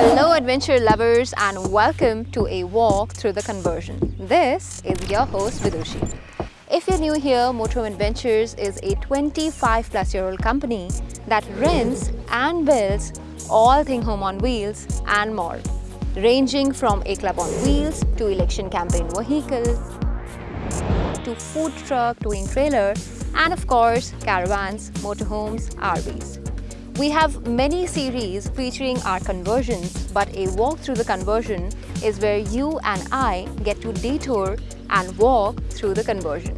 Hello adventure lovers and welcome to a walk through the conversion. This is your host Vidushi. If you're new here, Motorhome Adventures is a 25 plus year old company that rents and builds all thing home on wheels and more, ranging from a club on wheels to election campaign vehicle to food truck, towing trailer and of course caravans, motorhomes, RVs. We have many series featuring our conversions, but a walk through the conversion is where you and I get to detour and walk through the conversion.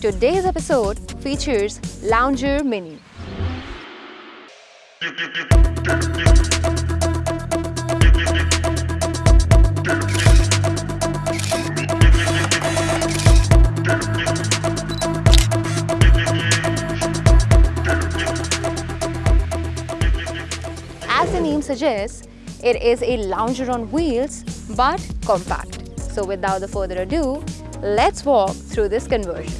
Today's episode features Lounger Mini. suggests, it is a lounger on wheels but compact. So without the further ado, let's walk through this conversion.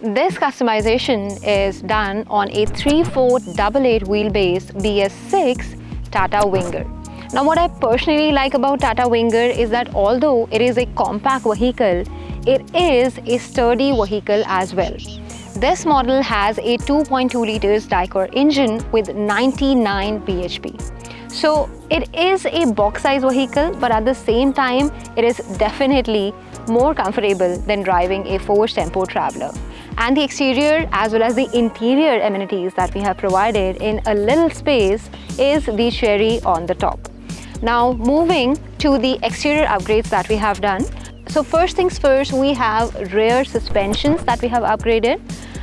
This customization is done on a 3-4-88 wheelbase BS6 Tata Winger. Now what I personally like about Tata Winger is that although it is a compact vehicle, it is a sturdy vehicle as well. This model has a 2.2 liters Dicor engine with 99 bhp. So it is a box size vehicle, but at the same time, it is definitely more comfortable than driving a Force Tempo Traveller. And the exterior as well as the interior amenities that we have provided in a little space is the cherry on the top. Now moving to the exterior upgrades that we have done. So first things first, we have rear suspensions that we have upgraded.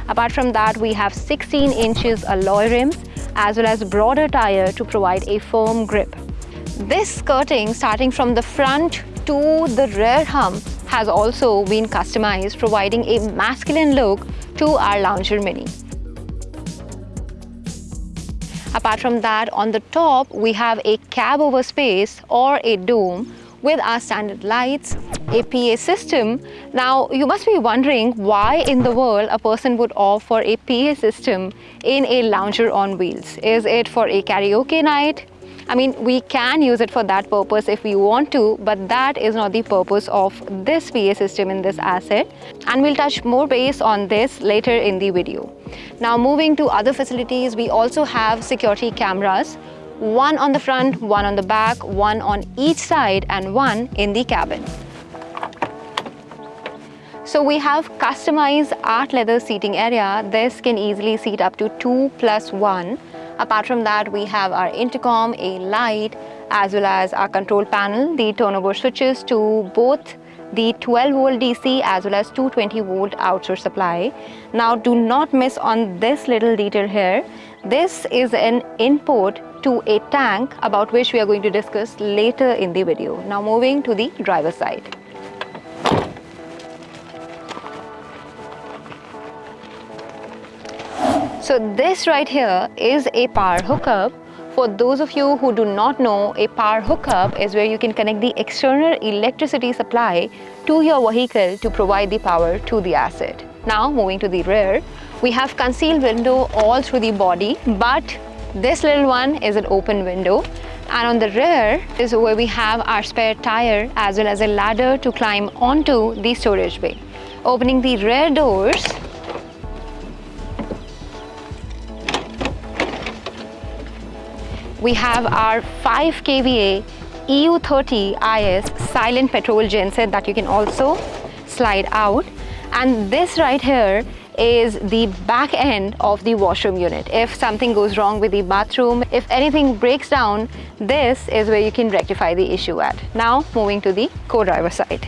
Apart from that, we have 16 inches alloy rims as well as broader tire to provide a firm grip. This skirting starting from the front to the rear hump has also been customized providing a masculine look to our Lounger Mini. Apart from that, on the top we have a cab over space or a dome with our standard lights, APA system. Now, you must be wondering why in the world a person would opt for a PA system in a lounger on wheels. Is it for a karaoke night? I mean, we can use it for that purpose if we want to, but that is not the purpose of this PA system in this asset. And we'll touch more base on this later in the video. Now, moving to other facilities, we also have security cameras one on the front, one on the back, one on each side and one in the cabin. So we have customized art leather seating area. This can easily seat up to two plus one. Apart from that, we have our intercom, a light, as well as our control panel, the turnover switches to both the 12 volt DC as well as 220 volt outsource supply. Now do not miss on this little detail here. This is an input to a tank about which we are going to discuss later in the video. Now moving to the driver side. So this right here is a power hookup. For those of you who do not know, a power hookup is where you can connect the external electricity supply to your vehicle to provide the power to the asset. Now moving to the rear, we have concealed window all through the body, but this little one is an open window and on the rear is where we have our spare tire as well as a ladder to climb onto the storage bay. Opening the rear doors, we have our 5 kVA EU30 IS silent petrol genset that you can also slide out and this right here is the back end of the washroom unit. If something goes wrong with the bathroom, if anything breaks down, this is where you can rectify the issue at. Now moving to the co-driver side.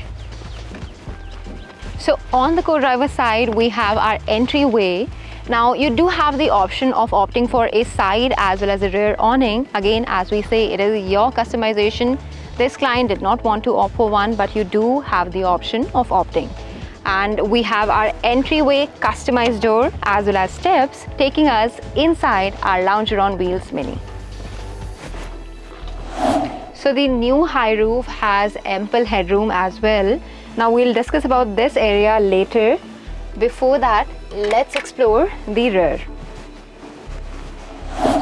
So on the co-driver side, we have our entryway. Now you do have the option of opting for a side as well as a rear awning. Again, as we say, it is your customization. This client did not want to opt for one, but you do have the option of opting and we have our entryway customized door as well as steps taking us inside our lounger on wheels mini. So the new high roof has ample headroom as well. Now we'll discuss about this area later. Before that, let's explore the rear.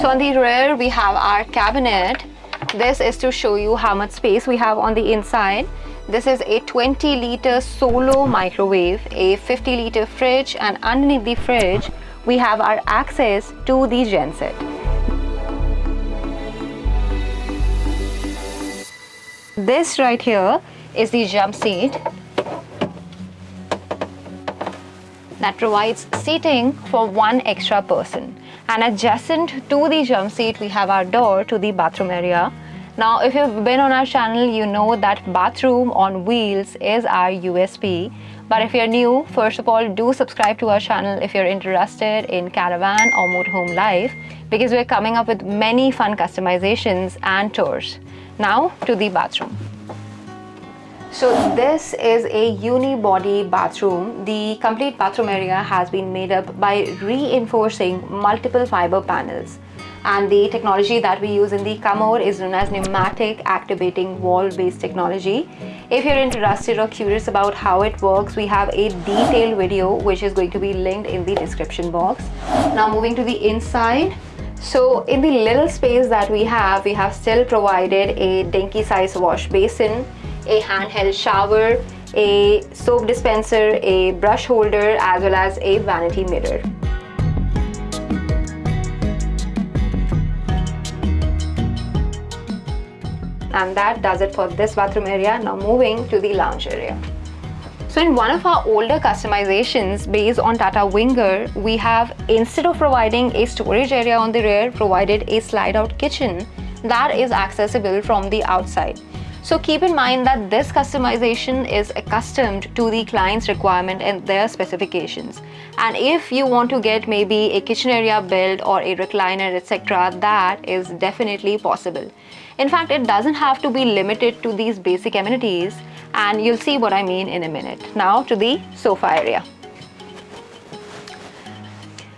So on the rear, we have our cabinet. This is to show you how much space we have on the inside. This is a 20 liter solo microwave, a 50 liter fridge and underneath the fridge, we have our access to the genset. This right here is the jump seat that provides seating for one extra person. And adjacent to the jump seat, we have our door to the bathroom area. Now, if you've been on our channel, you know that bathroom on wheels is our USP. But if you're new, first of all, do subscribe to our channel if you're interested in caravan or motorhome life because we're coming up with many fun customizations and tours. Now to the bathroom. So this is a unibody bathroom. The complete bathroom area has been made up by reinforcing multiple fiber panels. And the technology that we use in the Comor is known as pneumatic activating wall based technology. If you're interested or curious about how it works, we have a detailed video which is going to be linked in the description box. Now moving to the inside, so in the little space that we have, we have still provided a dinky size wash basin, a handheld shower, a soap dispenser, a brush holder as well as a vanity mirror. And that does it for this bathroom area. Now moving to the lounge area. So in one of our older customizations based on Tata Winger, we have instead of providing a storage area on the rear, provided a slide out kitchen that is accessible from the outside. So keep in mind that this customization is accustomed to the client's requirement and their specifications. And if you want to get maybe a kitchen area built or a recliner etc that is definitely possible. In fact, it doesn't have to be limited to these basic amenities and you'll see what I mean in a minute. Now to the sofa area.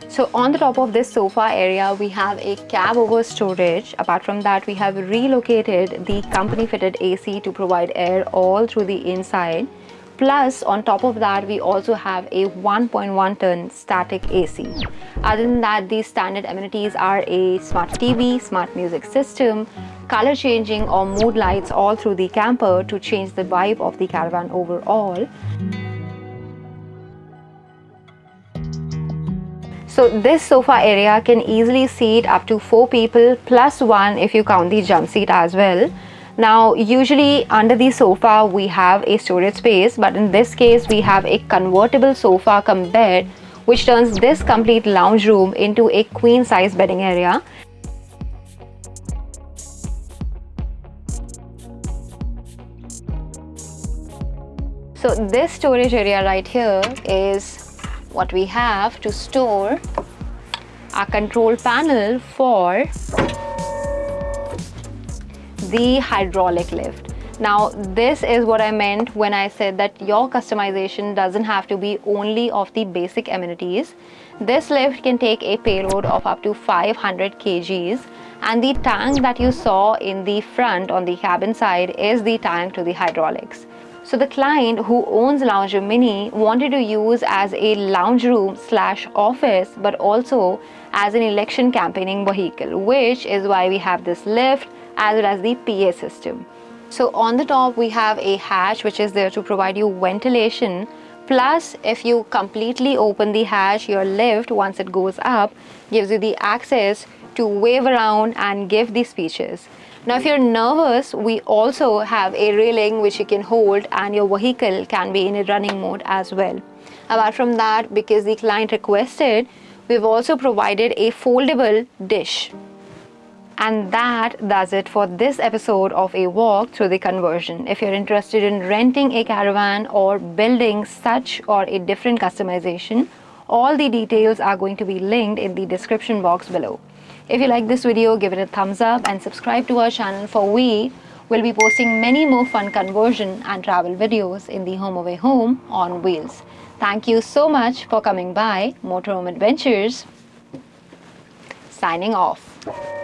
So on the top of this sofa area, we have a cab over storage. Apart from that, we have relocated the company fitted AC to provide air all through the inside. Plus, on top of that, we also have a 1.1 ton static AC. Other than that, these standard amenities are a smart TV, smart music system, color changing or mood lights all through the camper to change the vibe of the caravan overall. So this sofa area can easily seat up to 4 people plus 1 if you count the jump seat as well. Now usually under the sofa we have a storage space but in this case we have a convertible sofa bed which turns this complete lounge room into a queen size bedding area. So this storage area right here is what we have to store our control panel for the hydraulic lift. Now this is what I meant when I said that your customization doesn't have to be only of the basic amenities. This lift can take a payload of up to 500 kgs and the tank that you saw in the front on the cabin side is the tank to the hydraulics. So the client who owns Lounge Mini wanted to use as a lounge room slash office but also as an election campaigning vehicle which is why we have this lift as well as the PA system. So on the top we have a hatch which is there to provide you ventilation plus if you completely open the hatch your lift once it goes up gives you the access to wave around and give the speeches. Now if you're nervous, we also have a railing which you can hold and your vehicle can be in a running mode as well. Apart from that, because the client requested, we've also provided a foldable dish. And that does it for this episode of a walk through the conversion. If you're interested in renting a caravan or building such or a different customization, all the details are going to be linked in the description box below. If you like this video, give it a thumbs up and subscribe to our channel for we will be posting many more fun conversion and travel videos in the Home Away Home on wheels. Thank you so much for coming by Motorhome Adventures. Signing off.